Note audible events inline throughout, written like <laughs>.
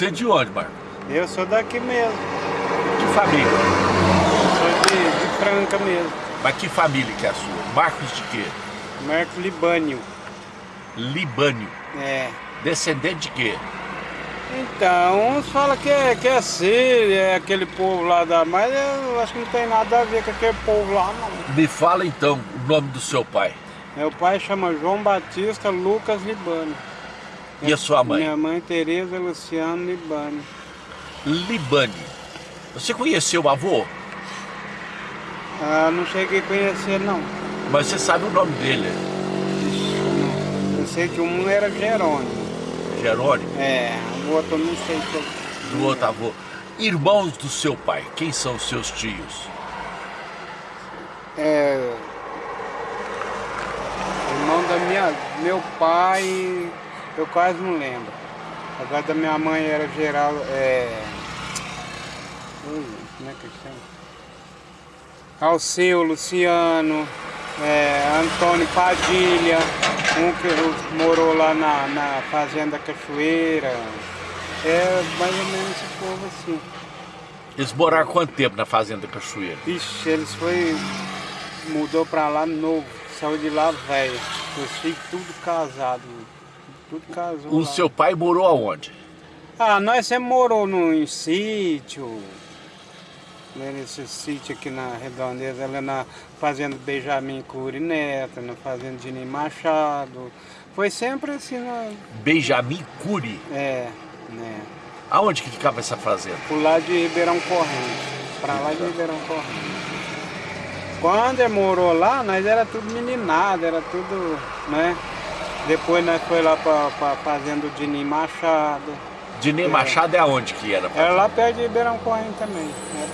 Você é de onde, Marco? Eu sou daqui mesmo. Que família? Sou de, de Franca mesmo. Mas que família que é a sua? Marcos de quê? Marcos Libânio. Libânio. É. Descendente de quê? Então, uns falam que é, que é Síria, é aquele povo lá da... Mas eu acho que não tem nada a ver com aquele povo lá, não. Me fala então o nome do seu pai. Meu pai chama João Batista Lucas Libânio. E a sua mãe? Minha mãe Tereza Luciano Libânio. Libânio. Você conheceu o avô? Ah, não cheguei a conhecer, não. Mas você sabe o nome dele. Eu sei que um era Jerônimo. Jerônimo, É, o outro não sei. que eu- do outro avô. Irmãos do seu pai, quem são os seus tios? É. Irmão da minha. Meu pai. Eu quase não lembro. Agora da minha mãe era geral. É. Ui, como é que chama? Alceu, Luciano, é, Antônio Padilha, um que morou lá na, na Fazenda Cachoeira. É mais ou menos esse povo assim. Eles moraram quanto tempo na fazenda Cachoeira? Ixi, eles foi. mudou pra lá novo, saiu de lá velho. Os filhos tudo casado. Tudo casou. O lá. seu pai morou aonde? Ah, nós sempre morou num sítio. né, Nesse sítio aqui na Redondeza, ali na Fazenda Benjamin Cury Neto, na Fazenda Dini Machado. Foi sempre assim, na, Benjamin Cury. é, né? Aonde que ficava essa fazenda? Pro lado de Ribeirão Corrente. Pra lá de Ribeirão Corrente. Quando ele morou lá, nós era tudo meninado, era tudo, né? Depois nós foi lá pra, pra fazenda do Dini Machado. Dinei Machado é aonde que era? Era lá perto de Ribeirão Corrente também. Era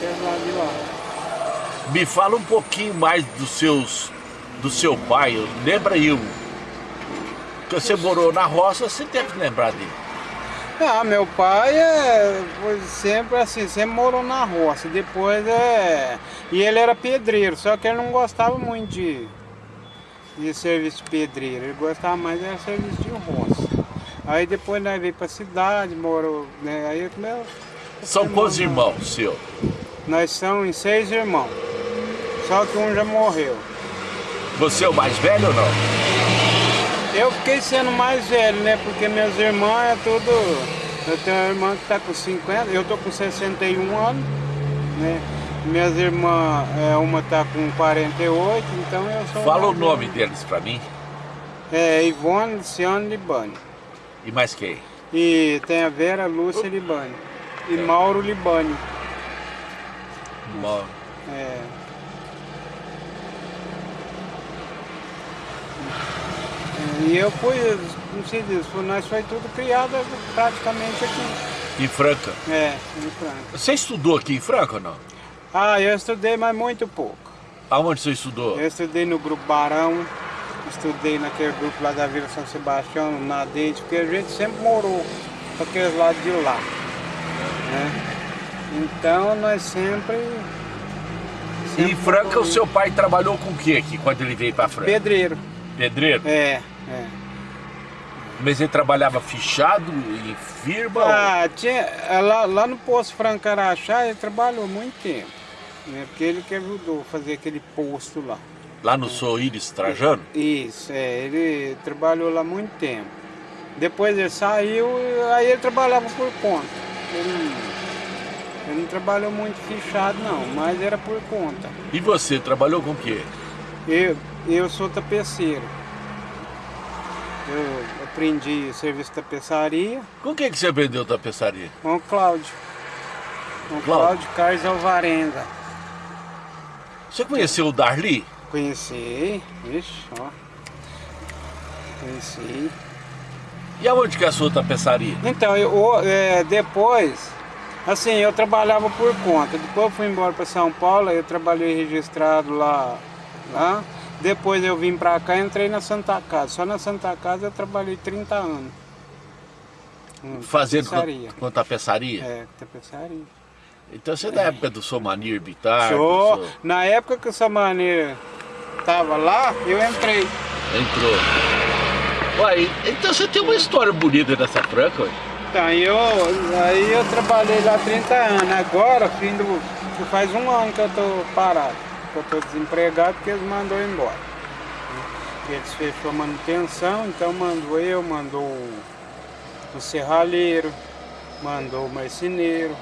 perto lá de lá. Me fala um pouquinho mais dos seus, do seu pai. Lembra aí um. Que você morou na roça, você deve lembrar dele. Ah, meu pai é, foi sempre assim, sempre morou na roça. Depois é. E ele era pedreiro, só que ele não gostava muito de, de serviço de pedreiro, ele gostava mais de serviço de roça. Aí depois nós veio pra cidade, morou, né? Aí meu, São quantos irmãos seu? nós somos em seis irmãos. Só que um já morreu. Você é o mais velho ou não? Eu fiquei sendo mais velho, né? Porque meus irmãos é tudo. Eu tenho uma irmã que tá com 50, eu tô com 61 anos, né? Minhas irmãs, é, uma tá com 48, então eu sou. Fala o nome velho. deles pra mim. É Ivone Luciano Libani. E mais quem? E tem a Vera Lúcia Libani. E Mauro Libani. Mo- É. E eu fui, não sei disso, nós foi tudo criado praticamente aqui. Em Franca. É, em Franca. Você estudou aqui em Franca ou não? Ah, eu estudei, mas muito pouco. Aonde você estudou? Eu estudei no Grupo Barão, estudei naquele grupo lá da Vila São Sebastião, na Dente, porque a gente sempre morou para aqueles lados de lá. Né? Então nós sempre. E sempre em Franca o seu pai trabalhou com o que aqui, quando ele veio pra Franca? Pedreiro. Pedreiro? É, é. Mas ele trabalhava fichado em firma? Ah, tinha, lá, lá no Poço Franco Araxá ele trabalhou muito tempo. Né? Porque ele que ajudou a fazer aquele posto lá. Lá no Soíris Trajano? Isso, é, ele trabalhou lá muito tempo. Depois ele saiu, aí ele trabalhava por conta. Ele não, ele não trabalhou muito fichado não, mas era por conta. E você, trabalhou com o quê? Eu, eu sou tapeceiro. Eu aprendi serviço de tapeçaria Com quem que você aprendeu tapeçaria? com o Cláudio. Com o Cláudio. Cláudio Carlos Alvarenga. Você conheceu o Darli? Conheci, ixi, ó. Conheci. E aonde que é a sua tapeçaria? Então, eu, é, depois, assim, eu trabalhava por conta. Depois eu fui embora para São Paulo, eu trabalhei registrado lá, lá. Depois eu vim para cá e entrei na Santa Casa. Só na Santa Casa eu trabalhei 30 anos. Hum, Fazendo tapeçaria. com, com tapeçaria? É, tapeçaria. Então você é da época do Somanir Bitar? Sou- Na época que essa maneira tava lá, eu entrei. Entrou. Uai, então você tem uma história bonita dessa Franca, ué. Então, eu, aí eu trabalhei lá 30 anos. Agora, fim do, faz um ano que eu tô parado. Que eu tô desempregado porque eles mandou embora. Eles fechou a manutenção, então mandou eu, mandou o serralheiro, mandou o marceneiro,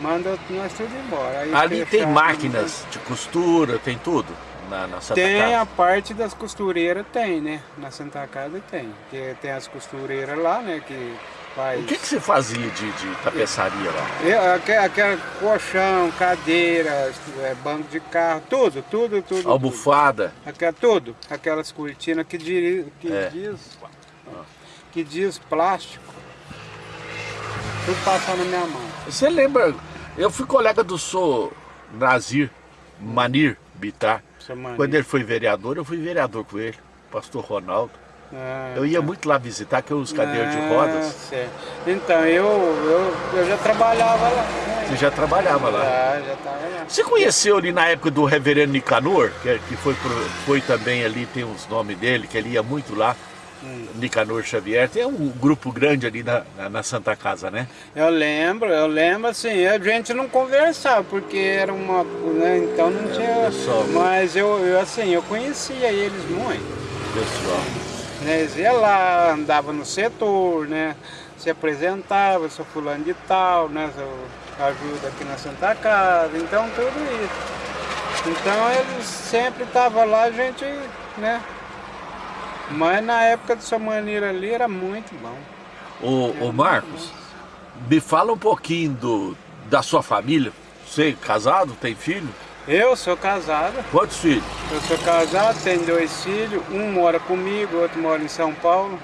manda nós tudo embora. Aí Ali tem máquinas de costura, tem tudo na, na Santa tem Casa. a parte das costureiras, tem, né? Na Santa Casa tem. Tem, tem as costureiras lá, né? Que faz. O que, que você fazia de, de tapeçaria lá? Eu, aquela, aquela colchão, cadeira, é, banco de carro, tudo, tudo, tudo. tudo. Almofada? Aquela, tudo. Aquelas cortinas que, diri, que É. diz. Que diz plástico. Tudo passando na minha mão. Você lembra? Eu fui colega do Sr. Nazir Manir Bitar. Mania. Quando ele foi vereador, eu fui vereador com ele, pastor Ronaldo. Ah, Eu ia tá. muito lá visitar, que é os cadeiras de Ah, rodas. certo. Então, eu, eu, eu já trabalhava lá. né? Você já trabalhava lá. Já, já tava lá. Você conheceu ali na época do reverendo Nicanor, que, que foi, foi também ali, tem os nomes dele, que ele ia muito lá. Nicanor Xavier. Tem um grupo grande ali na, na, na Santa Casa, né? Eu lembro, eu lembro assim, a gente não conversava, porque era uma. Né, então não tinha. pessoal. Mas eu, eu assim, eu conhecia eles muito. Pessoal. Né, eles iam lá, andava no setor, né? Se apresentava, sou fulano de tal, né? Ajuda aqui na Santa Casa, então tudo isso. Então eles sempre estavam lá, a gente, né? Mas na época do sua maneira ali era muito bom. Ô, ô Marcos, me fala um pouquinho do, da sua família. Você é casado, tem filho? Eu sou casado. Quantos filhos? Eu sou casado, tenho dois filhos, um mora comigo, outro mora em São Paulo.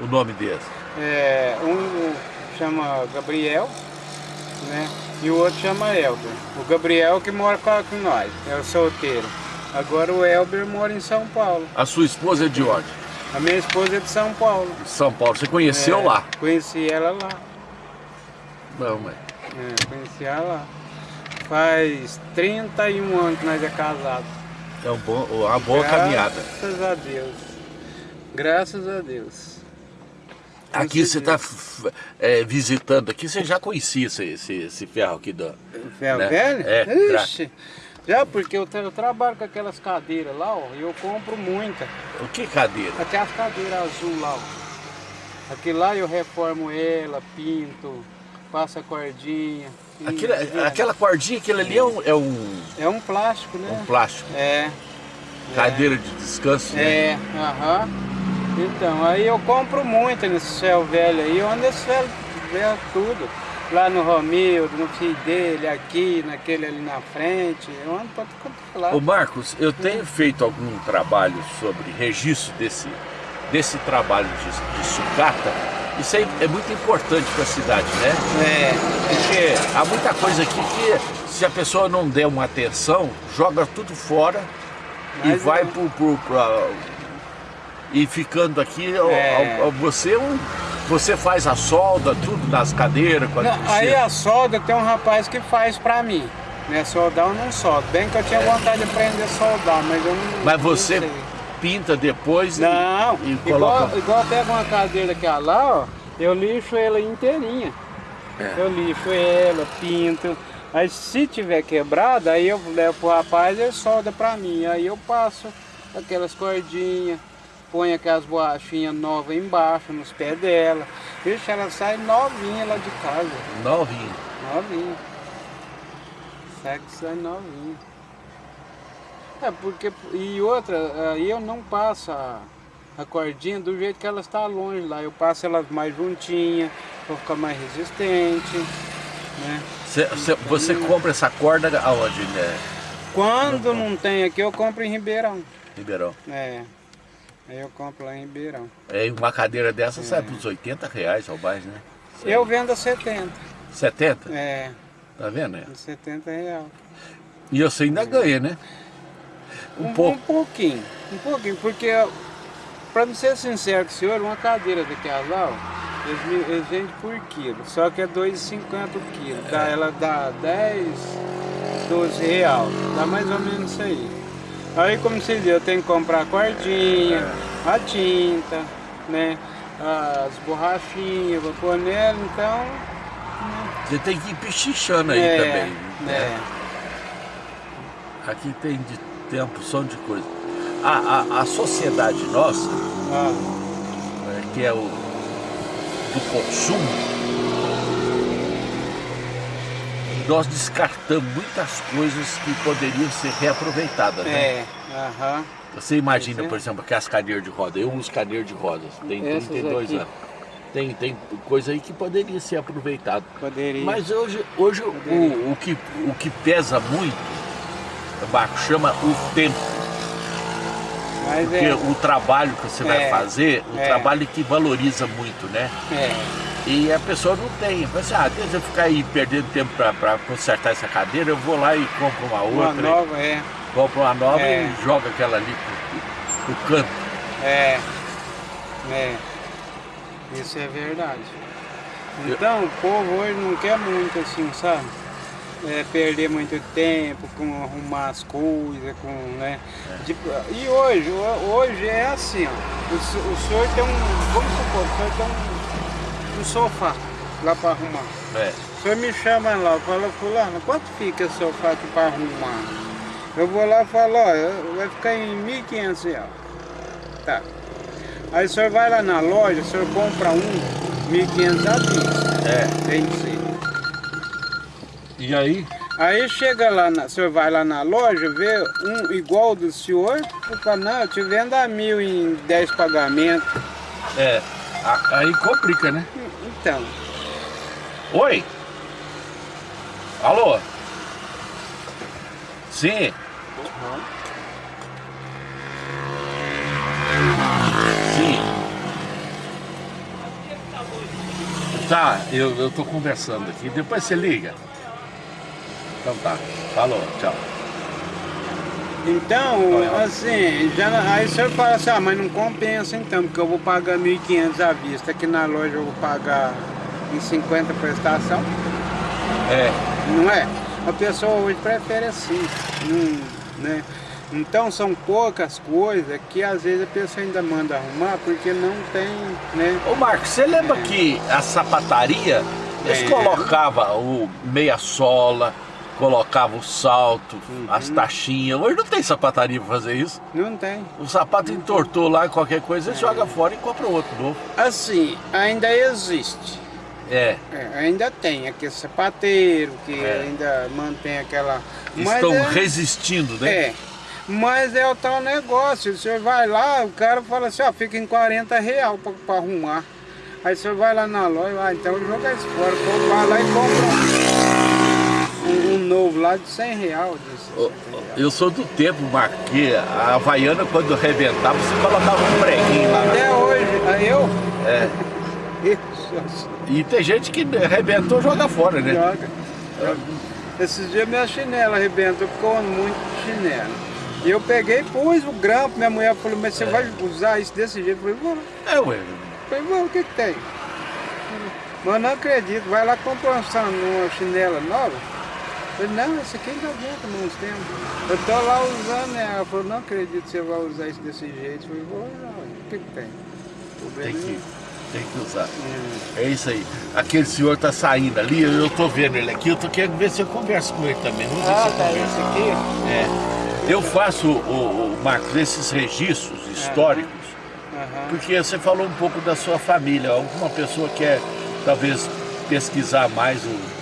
O nome deles? É, um chama Gabriel, né? E o outro chama Elber. O Gabriel que mora com, com nós, é o solteiro. Agora o Elber mora em São Paulo. A sua esposa é de onde? A minha esposa é de São Paulo. São Paulo. Você conheceu É, lá? Conheci ela lá. Não, mas... É, conheci ela lá. Faz 31 anos que nós é casados. É um bom, uma boa caminhada. Graças a Deus. Graças a Deus. Aqui você está visitando aqui, você já conhecia esse, esse, esse ferro aqui do. Ferro Né? velho? É, Ixi, já porque eu, eu trabalho com aquelas cadeiras lá, ó, e eu compro muita. O que cadeira? Aquelas cadeiras azul lá, ó. Aquilo lá eu reformo ela, pinto, passo a cordinha. e- aquela cordinha, aquilo ali é um, é um, É um plástico, né? um plástico. É. Cadeira de descanso, né? É, aham. Então, aí eu compro muito nesse céu velho aí, ando nesse céu velho tudo. Lá no Romildo, no filho dele, aqui, naquele ali na frente, eu ando pra tudo quanto é lado. Ô Marcos, eu tenho feito algum trabalho sobre registro desse, desse trabalho de, de sucata. Isso aí é muito importante para a cidade, né? É, Porque há muita coisa aqui que se a pessoa não der uma atenção, joga tudo fora e Mas vai é. pro, pro, pra- e ficando aqui, É. ó, você, um- você faz a solda, tudo nas cadeiras, quando Não, aí a solda tem um rapaz que faz pra mim. Né? Soldar eu não soldo. Bem que eu tinha vontade de aprender a soldar, mas eu não. Mas você não pinta depois e- Não, e, igual, coloca. igual eu pego uma cadeira daquela lá, ó, eu lixo ela inteirinha. É. Eu lixo ela, pinto. Aí se tiver quebrada, aí eu levo pro rapaz e ele solda pra mim. Aí eu passo aquelas cordinhas, ponho aquelas borrachinhas novas embaixo, nos pés dela. Vixe, ela sai novinha lá de casa. Novinho. Novinha. Sai que sai novinha. É porque. E outra, aí eu não passo a, a cordinha do jeito que ela está longe lá. Eu passo elas mais juntinha, para ficar mais resistente. Né? Cê- cê- você compra essa corda aonde, né? Quando não tem aqui, eu compro em Ribeirão. Ribeirão. É. Aí eu compro lá em Ribeirão. É, uma cadeira dessa sai por uns 80 reais ao mais, né? Eu vendo a 70. 70? É, Tá vendo? É. a 70 real. E você ainda ganha, né? Um, Um, pouco. um pouquinho, um pouquinho, porque, para não ser sincero com o senhor, uma cadeira daquela lá, ó, eles, eles vendem por quilo, só que é 2,50 o quilo, dá, ela dá 10, 12 real, dá mais ou menos isso aí. Aí, como você viu, eu tenho que comprar a cordinha, a tinta, né? as pôr nela, então... Você tem que ir pichichando aí é, também. É. Aqui tem de tempo, som de coisa. A, a, a sociedade nossa, Ah, né, que é o do consumo, nós descartamos muitas coisas que poderiam ser reaproveitadas, né? é, aham. Você imagina, é. por exemplo, aquelas cadeiras de roda. Eu uso cadeira de rodas, tem Essas 32 aqui. anos. Tem, tem coisa aí que poderia ser aproveitado. Poderia. Mas hoje, hoje o, o, que, o que pesa muito, Marco, chama o tempo. Mas Porque é, o trabalho que você vai É, fazer, o é. trabalho que valoriza muito, né? é, E a pessoa não tem. Fala assim, ah, deixa eu ficar aí perdendo tempo para consertar essa cadeira, eu vou lá e compro uma uma outra. nova, é, Compro uma nova É. e joga aquela ali pro, pro canto. é, é. Isso é verdade. Então, o povo hoje não quer muito assim, sabe? É, perder muito tempo com arrumar as coisas, com, né? Tipo, e hoje, ho- hoje é assim, ó. O, o senhor tem um, vamos supor, o senhor tem um, um sofá lá para arrumar. É. O senhor me chama lá, fala, fulano, quanto fica esse sofá aqui para arrumar? Eu vou lá e falo, ó, vai ficar em 1.500 reais. Tá. Aí o senhor vai lá na loja, o senhor compra um, 1.500 à vista. É. Tem que ser. E aí? Aí chega lá, na, o senhor vai lá na loja, vê um igual do senhor, não, eu te vendo a mil em 10 pagamentos. É. Aí complica, né? Então, Oi? Alô? Sim. Sim. Tá, eu, eu tô conversando aqui. Depois você liga. Então tá. Falou, tchau. Então, assim, já, aí o senhor fala assim, ah, mas não compensa então, porque eu vou pagar 1.500 à vista, aqui na loja eu vou pagar em 50 prestação. É. Não é? A pessoa hoje prefere assim, não, né? Então são poucas coisas que às vezes a pessoa ainda manda arrumar porque não tem, né? Ô Marcos, você lembra que a sapataria, eles É. colocavam o meia sola, colocavam o salto, Uhum. as taxinhas. Hoje não tem sapataria pra fazer isso. Não tem. O sapato entortou lá, qualquer coisa, É. você joga fora e compra outro novo. Assim, ainda existe. É, É, ainda tem aquele sapateiro que É. ainda mantém aquela. estão é, resistindo, né? É. Mas é o tal negócio, o senhor vai lá, o cara fala assim, ó, fica em 40 real pra, pra arrumar. Aí o senhor vai lá na loja, ah, então joga isso fora, vai lá e compra um, um novo lá de 100 real. De Ô, 60 real. Eu sou do tempo, Marcos, que a Havaiana, quando arrebentava, você colocava um preguinho lá. Até hoje, aí eu. É. <laughs> Isso, E tem gente que arrebentou joga fora, né? joga. Esses dias minha chinela arrebentou, ando muito chinelo. E eu peguei e pus o grampo, minha mulher falou, mas você vai usar isso desse jeito? Eu falei, vou. É, ué. Eu falei, vou, o que que tem? Mas não acredito, vai lá comprar uma chinela nova. Eu falei, não, essa aqui ainda aguenta uns tempos. Eu tô lá usando, né? Ela falou, não acredito que você vai usar isso desse jeito. Eu falei, vou usar, o que que tem? Tem que, tem que usar. nenhum. É isso aí. Aquele senhor tá saindo ali, eu tô vendo ele aqui, eu tô querendo ver se eu converso com ele também. Vamos ver Ah, se eu tá converso. esse aqui? É. Eu faço, o, o, Marcos, esses registros históricos, Aham. porque você falou um pouco da sua família. Alguma pessoa quer, talvez, pesquisar mais o.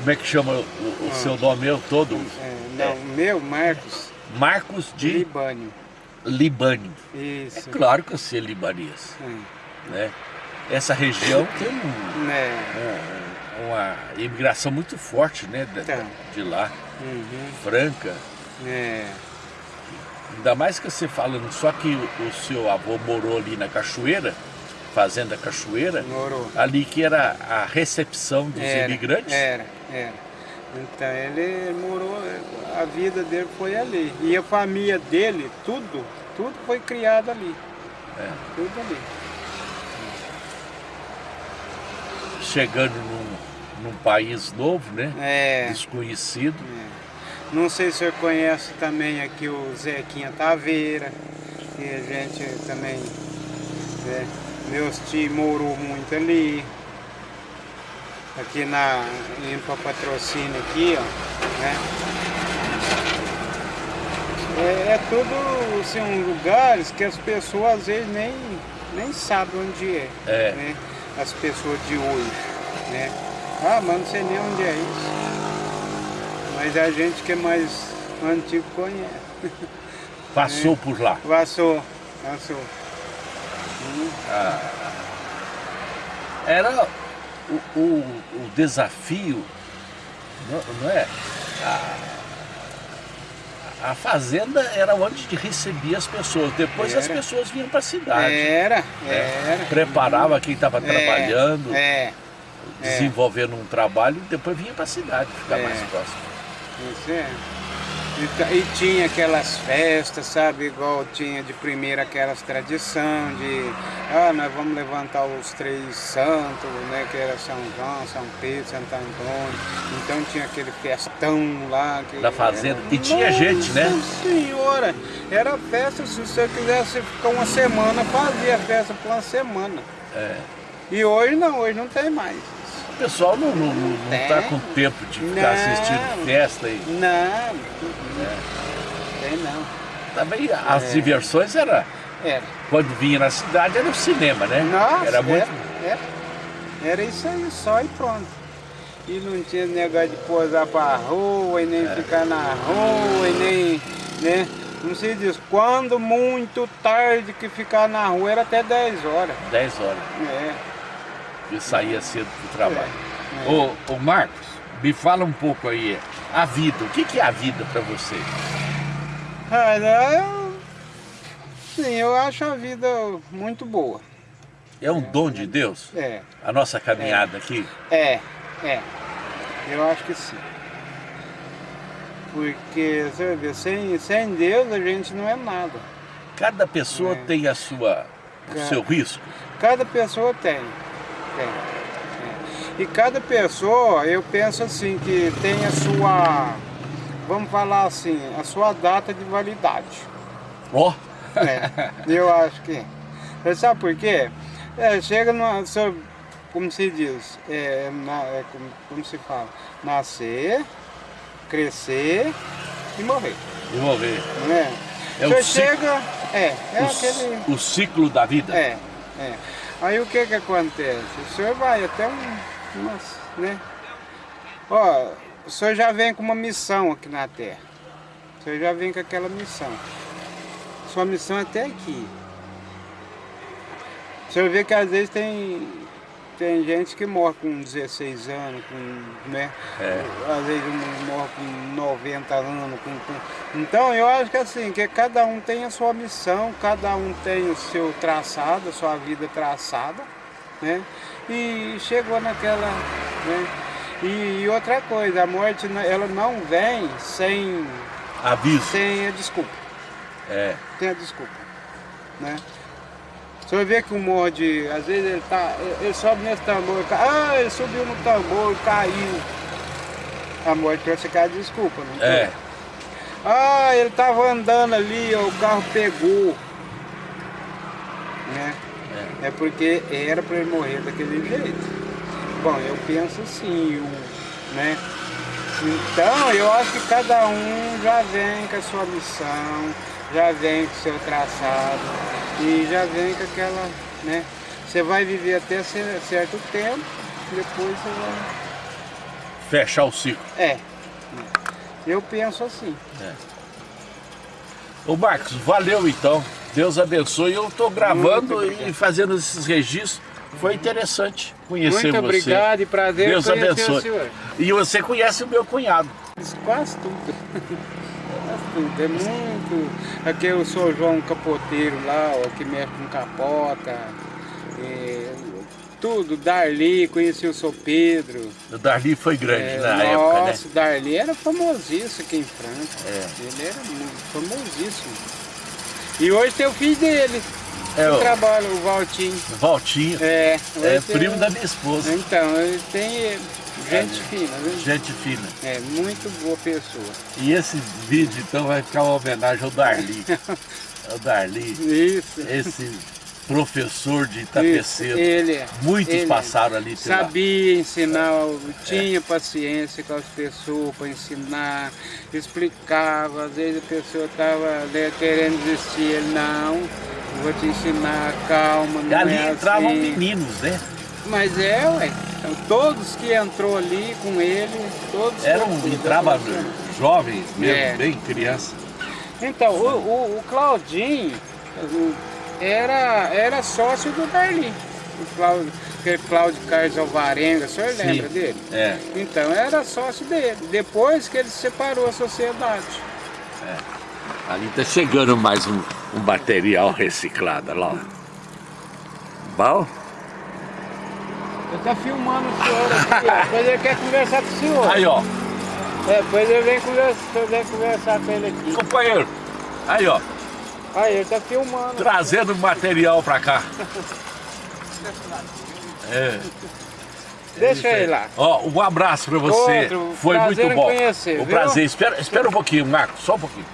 Como é que chama o, o seu nome eu todo? É, não, meu, Marcos Marcos de Libânio. Libânio. Isso. É claro que eu sei libanês, É. né? Essa região tem um- um- uma imigração muito forte, né? De, Tá. de lá, Uhum. franca. É. Ainda mais que você falando só que o, o seu avô morou ali na Cachoeira, Fazenda Cachoeira, Morou. ali que era a recepção dos Era, imigrantes. Era, era. Então ele morou, a vida dele foi ali. E a família dele, tudo, tudo foi criado ali. É. Tudo ali. Chegando num, num país novo, né? É. Desconhecido. É. Não sei se o senhor conhece também aqui o Zequinha Taveira, que a gente também é, Meus tios morou muito ali. Aqui na em patrocínio aqui, ó, né? É, é tudo assim, um lugares que as pessoas às vezes nem, nem sabem onde é. É. Né? As pessoas de hoje. Né? Ah, mas não sei nem onde é isso. Mas a gente que é mais antigo conhece. Passou por lá. Passou, passou. Era o, o, o desafio, não, não é? A, a fazenda era onde recebia as pessoas. Depois as Era. pessoas vinham para a cidade. Era, né? era. Preparava quem estava É, trabalhando, É, desenvolvendo um trabalho, e depois vinha para a cidade, ficar É. mais próximo. isso é. E, e tinha aquelas festas, sabe, igual tinha de primeira aquelas tradição de ah, nós vamos levantar os três santos, né? Que era São João, São Pedro, Santo Antônio. Então tinha aquele festão lá. Que Da fazenda. era- E tinha gente, né? Nossa senhora! Era festa, se você quisesse ficar uma semana, fazia festa por uma semana. É. E hoje não, hoje não tem mais. O pessoal não, não, não, tá com tempo de ficar Não. assistindo festa e Não, tem não. também as É. diversões era Era. quando vinha na cidade era o cinema, né? Nossa, era muito era, era. Era isso aí, só e pronto. E não tinha negócio de posar pra rua, e nem É. ficar na rua, e nem, né? Não se diz, quando muito tarde que ficar na rua era até 10 horas. 10 horas É. e saía cedo pro trabalho. É. Ô, ô Marcos, me fala um pouco aí, a vida, o que, que é a vida para você? Ah, eu, sim, eu acho a vida muito boa. É um dom de Deus? É, A nossa caminhada aqui? é, é. Eu acho que sim. Porque, você vê, sem, sem Deus a gente não é nada. Cada pessoa É. tem a sua, o É. seu risco. Cada pessoa tem. Tem. é. E cada pessoa, eu penso assim, que tem a sua, vamos falar assim, a sua data de validade. Ó, É, eu acho que. Você sabe por quê? É, chega numa. so- Como se diz? É, na- é como, como se fala? Nascer, crescer e morrer. e morrer. É? É Você o ciclo. chega. É, é o, aquele. o ciclo da vida. É, é. Aí o que que acontece? O senhor vai até um. Umas, né? Ó, o senhor já vem com uma missão aqui na Terra. O senhor já vem com aquela missão. Sua missão é até aqui. O senhor vê que às vezes tem, tem gente que morre com 16 anos, com, né? É. Às vezes morre com 90 anos. Com, com- Então eu acho que assim, que cada um tem a sua missão, cada um tem o seu traçado, a sua vida traçada, né? E chegou naquela. Né? E, e outra coisa, a morte ela não vem sem, Aviso. sem a desculpa. É. Tem a desculpa. Né? O senhor vê que um morre, às vezes ele tá. Ele sobe nesse tambor, ah, ele subiu no tambor, caiu. A morte trouxe aquela desculpa, não É. tem? Ah, ele tava andando ali, ó, o carro pegou. Né? É. porque era para ele morrer daquele jeito. Bom, eu penso assim, o, né? Então, eu acho que cada um já vem com a sua missão, já vem com o seu traçado e já vem com aquela, né? Você vai viver até cer- certo tempo, depois você vai... Fechar o ciclo. É, eu penso assim. Ô Marcos, valeu então. Deus abençoe. Eu estou gravando Muito e fazendo esses registros. Foi interessante conhecer Muito você. obrigado e prazer Deus conhecer abençoe. o senhor. E você conhece o meu cunhado. Quase tudo. Quase tudo. É muito. Aqui o Sr. João Capoteiro lá, ó, que mexe com capota. é, tudo, Darli, conheci o Sr. Pedro. O Darli foi grande É, na época, né? nossa, o Darli era famosíssimo aqui em Franca. É. Ele era muito famosíssimo. E hoje tem o filho dele. É, que o trabalha, o Valtinho. Valtinho. É, É tem- primo da minha esposa. Então, ele tem gente É. fina, viu? Gente fina. É, muito boa pessoa. E esse vídeo então vai ficar uma homenagem ao Darli. <laughs> Ao Darli. Isso. Esse professor de Isso, Itapecedo. ele, Muitos ele passaram ali pela... Sabia ensinar, tinha paciência com as pessoas para ensinar, explicava, às vezes a pessoa estava querendo desistir, ele não, vou te ensinar, calma, E não ali é entravam assim. meninos, né? Mas é, ué, então, todos que entrou ali com ele, todos... Eram, entrava jovens mesmo, É. bem criança. Então, o, o, o Claudinho o- era, era sócio do Darli. O Cláudio, aquele Cláudio Carlos Alvarenga, o senhor Sim. lembra dele? É, Então, era sócio dele. Depois que ele separou a sociedade. ali tá chegando mais um, um material reciclado, lá. Bom? Ele tá filmando o senhor aqui, ó. depois ele quer conversar com o senhor. Aí, ó, É, depois ele vem conversar, conversar com ele aqui. companheiro. Aí, ó, Aí, ele tá filmando. trazendo material pra cá. <laughs> É. Deixa ele lá. Ó, um abraço pra você. Outro, Foi muito bom. conhecer, um viu? prazer. Espera, espera um pouquinho, Marcos, só um pouquinho.